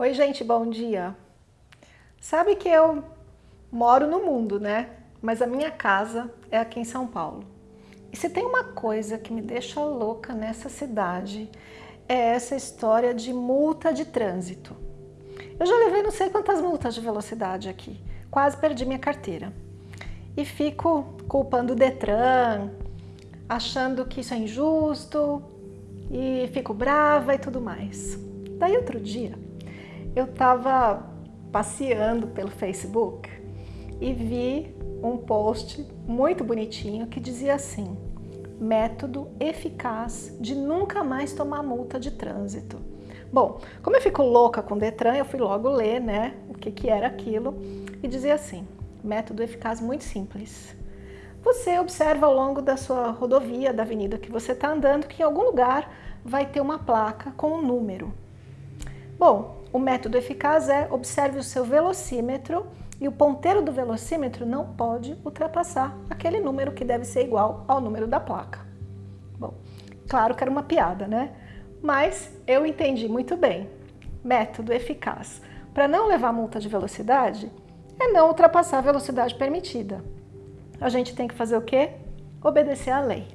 Oi gente, bom dia! Sabe que eu moro no mundo, né? Mas a minha casa é aqui em São Paulo. E se tem uma coisa que me deixa louca nessa cidade, é essa história de multa de trânsito. Eu já levei não sei quantas multas de velocidade aqui, quase perdi minha carteira. E fico culpando o Detran, achando que isso é injusto, e fico brava e tudo mais. Daí outro dia, eu estava passeando pelo Facebook e vi um post muito bonitinho que dizia assim, método eficaz de nunca mais tomar multa de trânsito. Bom, como eu fico louca com o Detran, eu fui logo ler né, o que, que era aquilo e dizia assim, método eficaz muito simples. Você observa ao longo da sua rodovia, da avenida que você está andando, que em algum lugar vai ter uma placa com um número. Bom, o método eficaz é observe o seu velocímetro e o ponteiro do velocímetro não pode ultrapassar aquele número que deve ser igual ao número da placa. Bom, claro que era uma piada, né? Mas eu entendi muito bem. Método eficaz. Para não levar multa de velocidade, é não ultrapassar a velocidade permitida. A gente tem que fazer o quê? Obedecer à lei.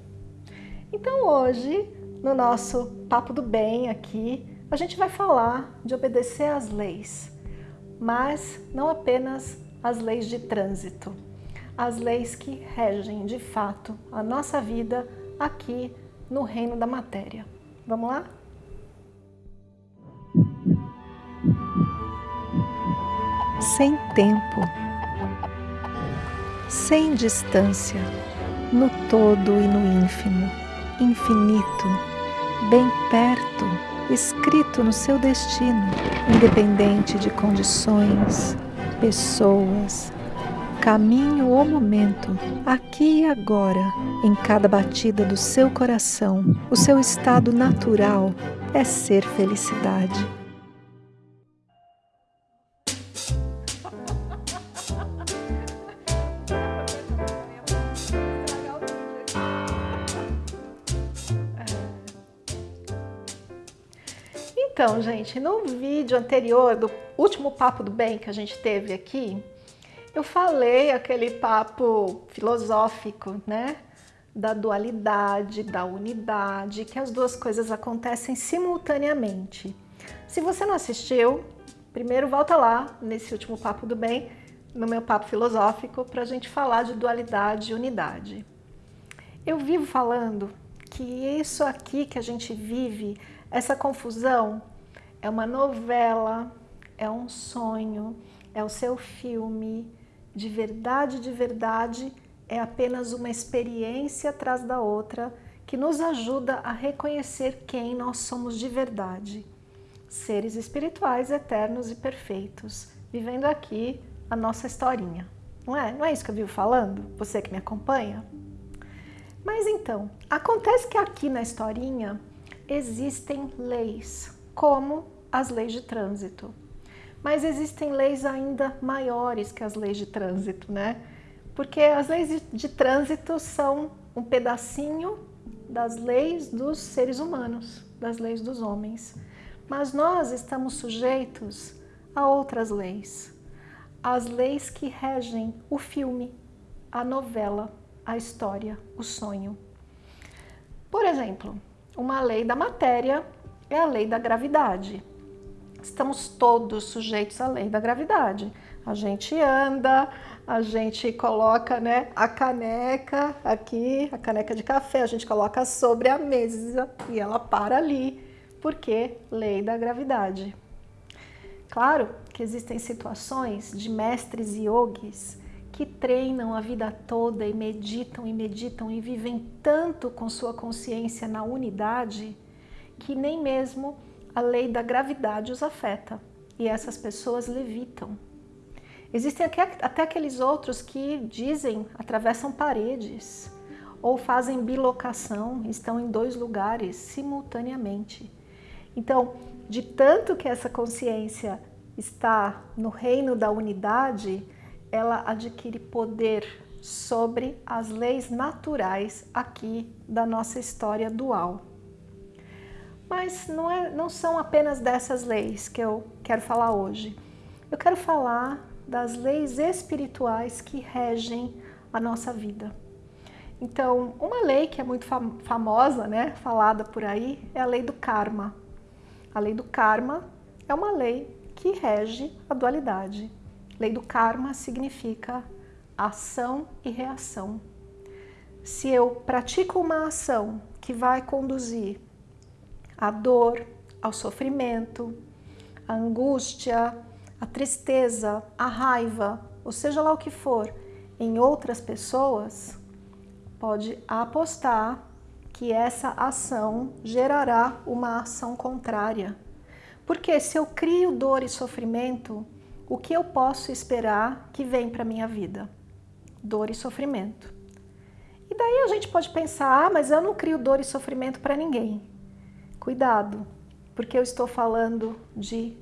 Então hoje, no nosso Papo do Bem aqui, a gente vai falar de obedecer às leis, mas não apenas as leis de trânsito, as leis que regem de fato a nossa vida aqui no reino da matéria. Vamos lá? Sem tempo, sem distância, no todo e no ínfimo, infinito, bem perto, escrito no seu destino, independente de condições, pessoas, caminho ou momento, aqui e agora, em cada batida do seu coração, o seu estado natural é ser felicidade. Então, gente, no vídeo anterior, do último Papo do Bem que a gente teve aqui, eu falei aquele papo filosófico, né? Da dualidade, da unidade, que as duas coisas acontecem simultaneamente. Se você não assistiu, primeiro volta lá nesse último Papo do Bem, no meu papo filosófico, para a gente falar de dualidade e unidade. Eu vivo falando que isso aqui que a gente vive essa confusão é uma novela, é um sonho, é o seu filme, de verdade, de verdade, é apenas uma experiência atrás da outra que nos ajuda a reconhecer quem nós somos de verdade. Seres espirituais, eternos e perfeitos, vivendo aqui a nossa historinha. Não é? Não é isso que eu vivo falando? Você que me acompanha? Mas então, acontece que aqui na historinha existem leis, como as leis de trânsito. Mas existem leis ainda maiores que as leis de trânsito, né? Porque as leis de trânsito são um pedacinho das leis dos seres humanos, das leis dos homens. Mas nós estamos sujeitos a outras leis. As leis que regem o filme, a novela, a história, o sonho. Por exemplo, uma lei da matéria é a lei da gravidade. Estamos todos sujeitos à lei da gravidade. A gente anda, a gente coloca né, a caneca aqui, a caneca de café, a gente coloca sobre a mesa e ela para ali, porque lei da gravidade. Claro que existem situações de mestres yogis que treinam a vida toda e meditam e meditam e vivem tanto com sua consciência na unidade que nem mesmo a lei da gravidade os afeta e essas pessoas levitam. Existem até aqueles outros que dizem, atravessam paredes ou fazem bilocação, estão em dois lugares simultaneamente. Então, de tanto que essa consciência está no reino da unidade, ela adquire poder sobre as leis naturais aqui da nossa história dual. Mas não, é, não são apenas dessas leis que eu quero falar hoje. Eu quero falar das leis espirituais que regem a nossa vida. Então, uma lei que é muito famosa, né, falada por aí, é a lei do karma. A lei do karma é uma lei que rege a dualidade. Lei do karma significa ação e reação. Se eu pratico uma ação que vai conduzir à dor, ao sofrimento, à angústia, à tristeza, à raiva, ou seja lá o que for, em outras pessoas, pode apostar que essa ação gerará uma ação contrária. Porque se eu crio dor e sofrimento, o que eu posso esperar que vem para minha vida? Dor e sofrimento. E daí a gente pode pensar, ah, mas eu não crio dor e sofrimento para ninguém. Cuidado, porque eu estou falando de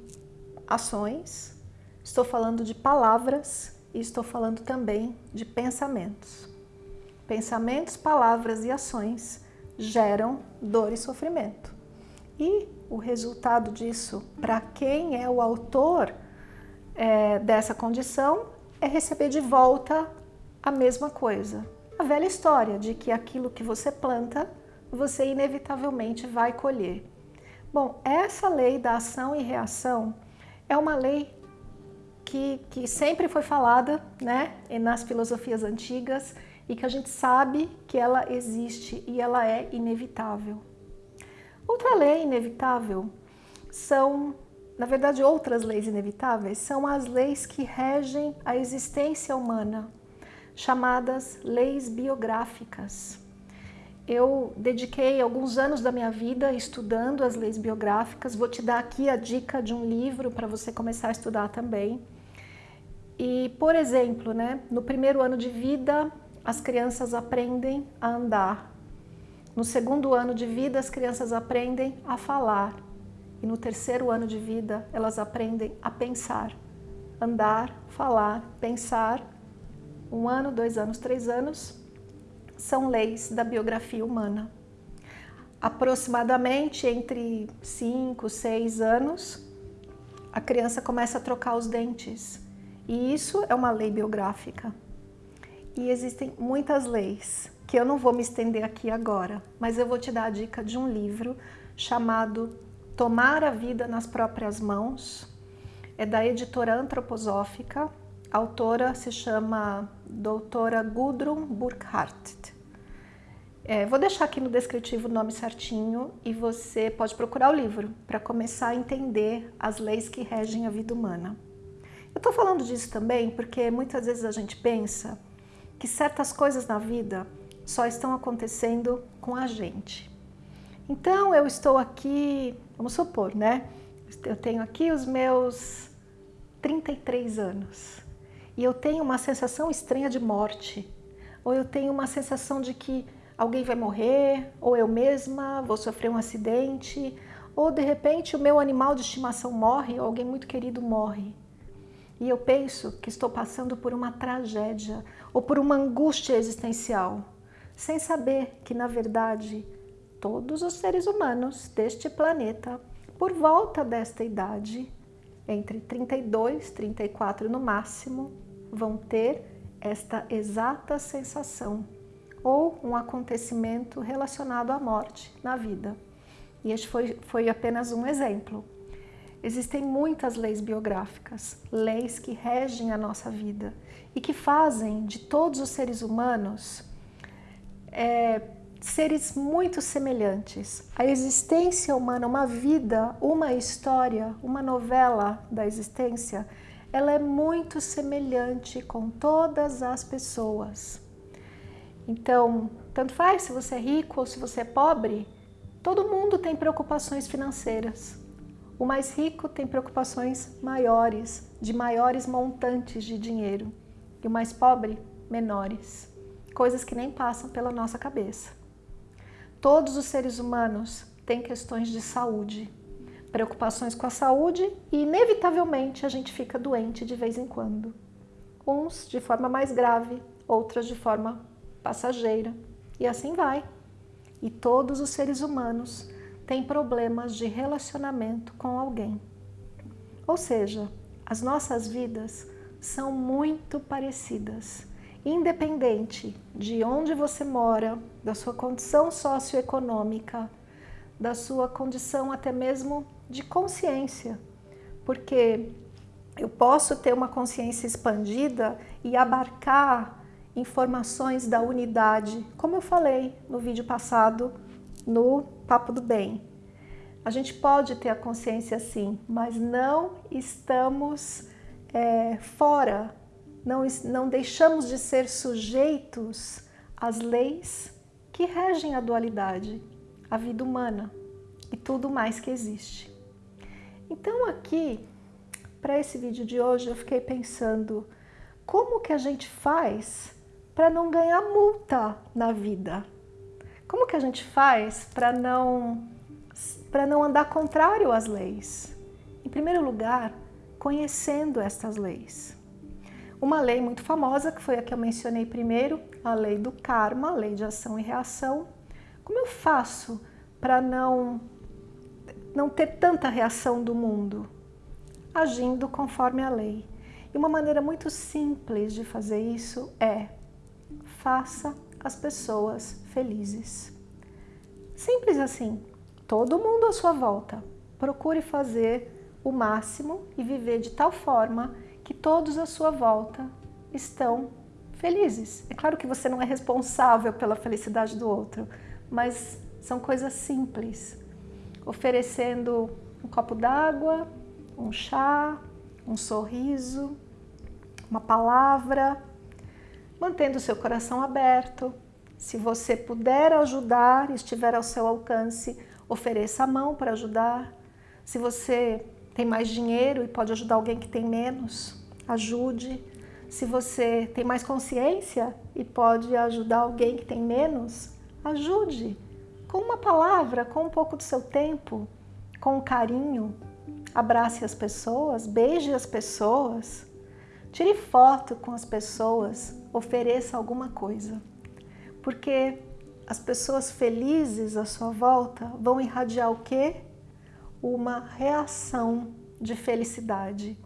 ações, estou falando de palavras e estou falando também de pensamentos. Pensamentos, palavras e ações geram dor e sofrimento. E o resultado disso, para quem é o autor é, dessa condição, é receber de volta a mesma coisa. A velha história de que aquilo que você planta, você inevitavelmente vai colher. Bom, essa lei da ação e reação é uma lei que, que sempre foi falada né, nas filosofias antigas e que a gente sabe que ela existe e ela é inevitável. Outra lei inevitável são, na verdade, outras leis inevitáveis são as leis que regem a existência humana, chamadas leis biográficas. Eu dediquei alguns anos da minha vida estudando as leis biográficas. Vou te dar aqui a dica de um livro para você começar a estudar também. E, por exemplo, né, no primeiro ano de vida, as crianças aprendem a andar. No segundo ano de vida, as crianças aprendem a falar. E no terceiro ano de vida, elas aprendem a pensar. Andar, falar, pensar. Um ano, dois anos, três anos, são leis da biografia humana. Aproximadamente entre cinco, seis anos, a criança começa a trocar os dentes e isso é uma lei biográfica. E existem muitas leis, que eu não vou me estender aqui agora, mas eu vou te dar a dica de um livro chamado Tomar a Vida nas Próprias Mãos. É da editora antroposófica. A autora se chama doutora Gudrun Burkhardt. É, vou deixar aqui no descritivo o nome certinho e você pode procurar o livro para começar a entender as leis que regem a vida humana. Eu estou falando disso também porque muitas vezes a gente pensa que certas coisas na vida só estão acontecendo com a gente. Então eu estou aqui, vamos supor, né? Eu tenho aqui os meus 33 anos e eu tenho uma sensação estranha de morte, ou eu tenho uma sensação de que alguém vai morrer, ou eu mesma vou sofrer um acidente, ou de repente o meu animal de estimação morre, ou alguém muito querido morre. E eu penso que estou passando por uma tragédia ou por uma angústia existencial, sem saber que, na verdade, todos os seres humanos deste planeta, por volta desta idade, entre 32 e 34 no máximo, vão ter esta exata sensação ou um acontecimento relacionado à morte na vida. E este foi, foi apenas um exemplo. Existem muitas leis biográficas, leis que regem a nossa vida e que fazem de todos os seres humanos é, seres muito semelhantes. A existência humana, uma vida, uma história, uma novela da existência, ela é muito semelhante com todas as pessoas. Então, tanto faz se você é rico ou se você é pobre, todo mundo tem preocupações financeiras. O mais rico tem preocupações maiores, de maiores montantes de dinheiro, e o mais pobre, menores, coisas que nem passam pela nossa cabeça. Todos os seres humanos têm questões de saúde, preocupações com a saúde e, inevitavelmente, a gente fica doente de vez em quando. Uns de forma mais grave, outras de forma passageira, e assim vai. E todos os seres humanos tem problemas de relacionamento com alguém. Ou seja, as nossas vidas são muito parecidas, independente de onde você mora, da sua condição socioeconômica, da sua condição até mesmo de consciência, porque eu posso ter uma consciência expandida e abarcar informações da unidade, como eu falei no vídeo passado, no Papo do Bem. A gente pode ter a consciência sim, mas não estamos é, fora, não, não deixamos de ser sujeitos às leis que regem a dualidade, a vida humana e tudo mais que existe. Então aqui, para esse vídeo de hoje, eu fiquei pensando como que a gente faz para não ganhar multa na vida? Como que a gente faz para não, para não andar contrário às leis? Em primeiro lugar, conhecendo estas leis. Uma lei muito famosa, que foi a que eu mencionei primeiro, a lei do karma, a lei de ação e reação. Como eu faço para não, não ter tanta reação do mundo? Agindo conforme a lei. E uma maneira muito simples de fazer isso é faça as pessoas felizes. Simples assim, todo mundo à sua volta. Procure fazer o máximo e viver de tal forma que todos à sua volta estão felizes. É claro que você não é responsável pela felicidade do outro, mas são coisas simples. Oferecendo um copo d'água, um chá, um sorriso, uma palavra, mantendo seu coração aberto. Se você puder ajudar, estiver ao seu alcance, ofereça a mão para ajudar. Se você tem mais dinheiro e pode ajudar alguém que tem menos, ajude. Se você tem mais consciência e pode ajudar alguém que tem menos, ajude. Com uma palavra, com um pouco do seu tempo, com carinho. Abrace as pessoas, beije as pessoas. Tire foto com as pessoas, ofereça alguma coisa. Porque as pessoas felizes à sua volta vão irradiar o quê? Uma reação de felicidade.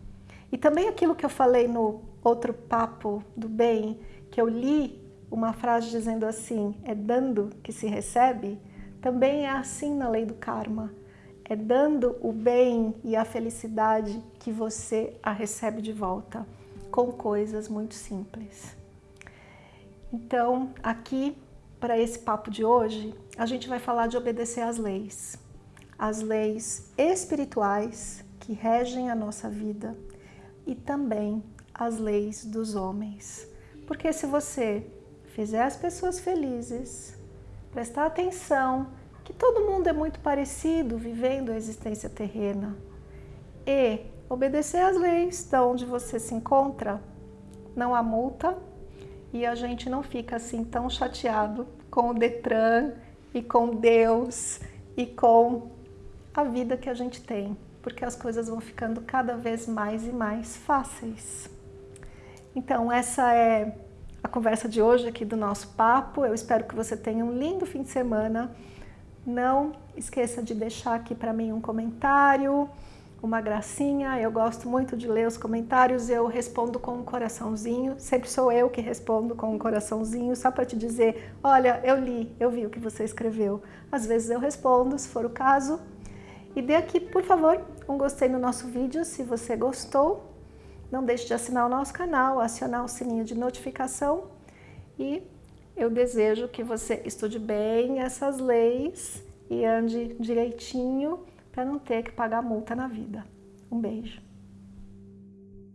E também aquilo que eu falei no outro papo do bem, que eu li uma frase dizendo assim, é dando que se recebe, também é assim na lei do karma. É dando o bem e a felicidade que você a recebe de volta com coisas muito simples. Então, aqui, para esse papo de hoje, a gente vai falar de obedecer às leis. As leis espirituais que regem a nossa vida e também as leis dos homens. Porque se você fizer as pessoas felizes, prestar atenção que todo mundo é muito parecido vivendo a existência terrena e obedecer às leis de onde você se encontra, não há multa e a gente não fica assim tão chateado com o Detran e com Deus e com a vida que a gente tem, porque as coisas vão ficando cada vez mais e mais fáceis. Então essa é a conversa de hoje aqui do nosso papo. Eu espero que você tenha um lindo fim de semana. Não esqueça de deixar aqui para mim um comentário, uma gracinha. Eu gosto muito de ler os comentários, eu respondo com um coraçãozinho. Sempre sou eu que respondo com um coraçãozinho, só para te dizer, olha, eu li, eu vi o que você escreveu. Às vezes eu respondo, se for o caso. E dê aqui, por favor, um gostei no nosso vídeo, se você gostou. Não deixe de assinar o nosso canal, acionar o sininho de notificação. E eu desejo que você estude bem essas leis e ande direitinho para não ter que pagar multa na vida. Um beijo.